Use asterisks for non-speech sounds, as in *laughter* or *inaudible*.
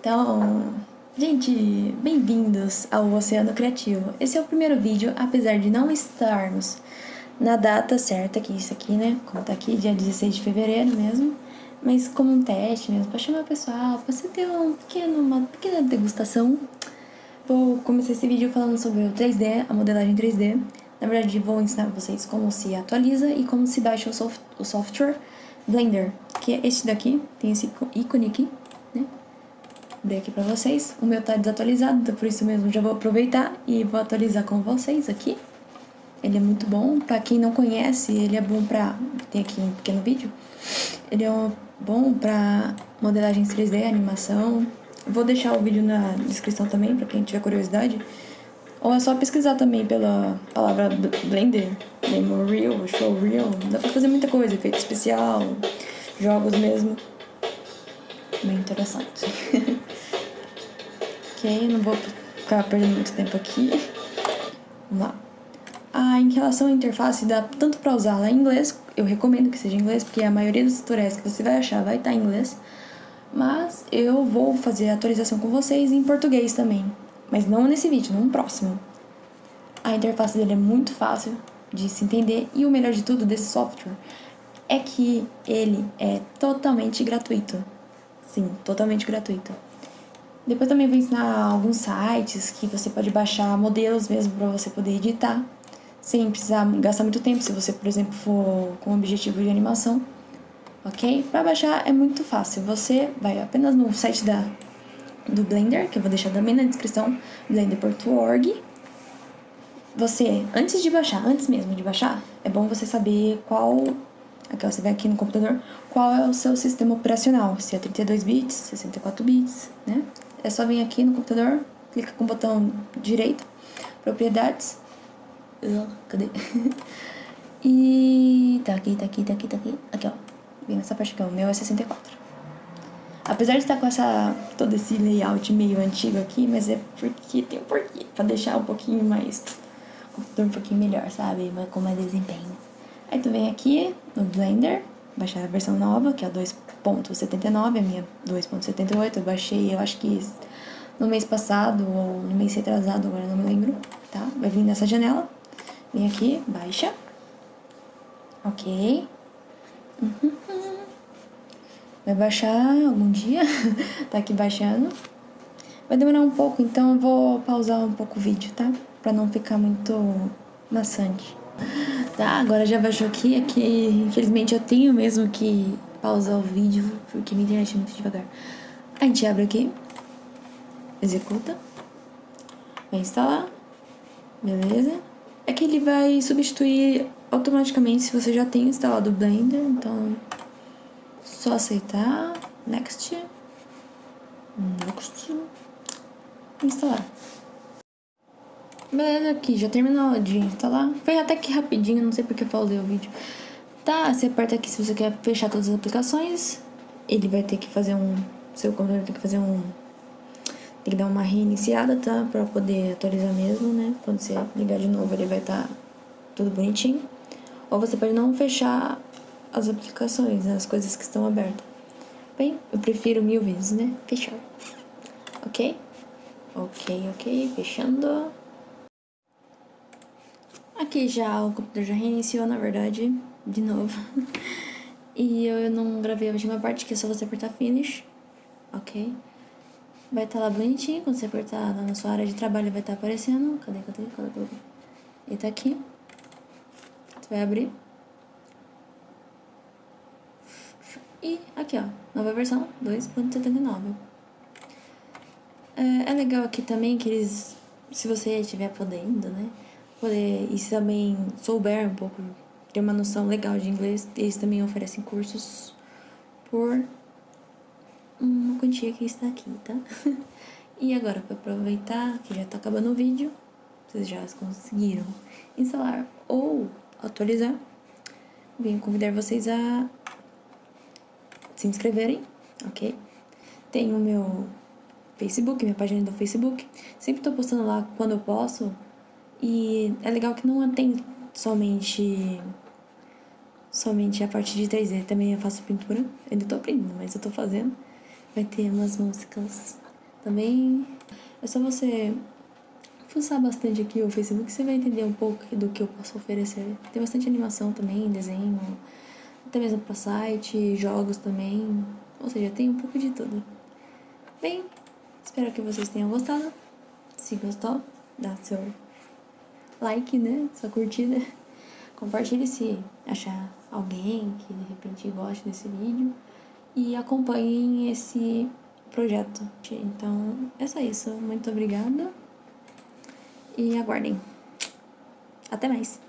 Então, gente, bem-vindos ao Oceano Criativo. Esse é o primeiro vídeo, apesar de não estarmos na data certa, que isso aqui, né? Como tá aqui, dia 16 de fevereiro mesmo. Mas como um teste mesmo, pra chamar o pessoal, pra você ter um pequeno, uma pequena degustação. Vou começar esse vídeo falando sobre o 3D, a modelagem 3D. Na verdade, vou ensinar vocês como se atualiza e como se baixa o, soft o software Blender, que é este daqui, tem esse ícone aqui, abrir aqui pra vocês. O meu tá desatualizado, então por isso mesmo já vou aproveitar e vou atualizar com vocês aqui. Ele é muito bom, pra quem não conhece, ele é bom pra... Tem aqui um pequeno vídeo. Ele é bom pra modelagens 3D, animação. Vou deixar o vídeo na descrição também, pra quem tiver curiosidade. Ou é só pesquisar também pela palavra Blender, Demo Real, Show Real. Dá pra fazer muita coisa, efeito especial, jogos mesmo. Bem interessante. *laughs* ok, não vou ficar perdendo muito tempo aqui. Vamos lá. Ah, em relação à interface, dá tanto para usá-la em inglês, eu recomendo que seja em inglês, porque a maioria dos tutoriais que você vai achar vai estar em inglês. Mas eu vou fazer a atualização com vocês em português também. Mas não nesse vídeo, no próximo. A interface dele é muito fácil de se entender e o melhor de tudo desse software é que ele é totalmente gratuito. Sim, totalmente gratuito. Depois também vou ensinar alguns sites que você pode baixar modelos mesmo para você poder editar, sem precisar gastar muito tempo, se você, por exemplo, for com objetivo de animação, ok? Para baixar é muito fácil, você vai apenas no site da, do Blender, que eu vou deixar também na descrição, blender.org. Você, antes de baixar, antes mesmo de baixar, é bom você saber qual Aqui ó, você vê aqui no computador qual é o seu sistema operacional, se é 32 bits, 64 bits, né? É só vir aqui no computador, clica com o botão direito, propriedades. Cadê? *laughs* e tá aqui, tá aqui, tá aqui, tá aqui. Aqui, ó. Vem nessa parte aqui. O meu é 64. Apesar de estar com essa, todo esse layout meio antigo aqui, mas é porque tem um porquê. Pra deixar um pouquinho mais... Computador um pouquinho melhor, sabe? Com mais desempenho. Aí tu vem aqui no Blender, baixar a versão nova, que é a 2.79, a minha 2.78, eu baixei, eu acho que no mês passado ou no mês retrasado, agora não me lembro, tá? Vai vir nessa janela, vem aqui, baixa, ok, uhum. vai baixar algum dia, *laughs* tá aqui baixando, vai demorar um pouco, então eu vou pausar um pouco o vídeo, tá? Pra não ficar muito maçante. Tá, agora já baixou aqui, aqui infelizmente eu tenho mesmo que pausar o vídeo, porque minha internet é muito devagar. A gente abre aqui, executa, vai instalar, beleza? É que ele vai substituir automaticamente se você já tem instalado o Blender, então só aceitar, next, next, instalar. Beleza, aqui, já terminou de instalar. Foi até que rapidinho, não sei porque eu pausei o vídeo. Tá, você aperta aqui se você quer fechar todas as aplicações. Ele vai ter que fazer um... Seu computador tem que fazer um... Tem que dar uma reiniciada, tá? Pra poder atualizar mesmo, né? Quando você ligar de novo, ele vai estar tá tudo bonitinho. Ou você pode não fechar as aplicações, né? as coisas que estão abertas. Bem, eu prefiro mil vezes, né? Fechar. Ok? Ok, ok. Fechando. Aqui já o computador já reiniciou, na verdade, de novo. *laughs* e eu não gravei a última parte, que é só você apertar Finish, ok? Vai estar tá lá bonitinho, quando você apertar na sua área de trabalho vai estar tá aparecendo. Cadê, cadê, cadê, cadê? Ele tá aqui. Você vai abrir. E aqui, ó, nova versão 2.79. É, é legal aqui também que eles, se você estiver podendo, né? Poder, e se também souber um pouco, ter uma noção legal de inglês, eles também oferecem cursos por uma quantia que está aqui, tá? *laughs* e agora, para aproveitar que já está acabando o vídeo, vocês já conseguiram instalar ou atualizar, venho convidar vocês a se inscreverem, ok? Tem o meu Facebook, minha página do Facebook. Sempre tô postando lá quando eu posso e é legal que não tem somente somente a parte de 3D, também eu faço pintura. Ainda tô aprendendo, mas eu tô fazendo. Vai ter umas músicas Também é só você fuçar bastante aqui o Facebook, você vai entender um pouco do que eu posso oferecer. Tem bastante animação também, desenho, até mesmo para site, jogos também. Ou seja, tem um pouco de tudo. Bem, espero que vocês tenham gostado. Se gostou, dá seu like, né? Sua curtida. Compartilhe se achar alguém que de repente goste desse vídeo. E acompanhem esse projeto. Então, é só isso. Muito obrigada. E aguardem. Até mais.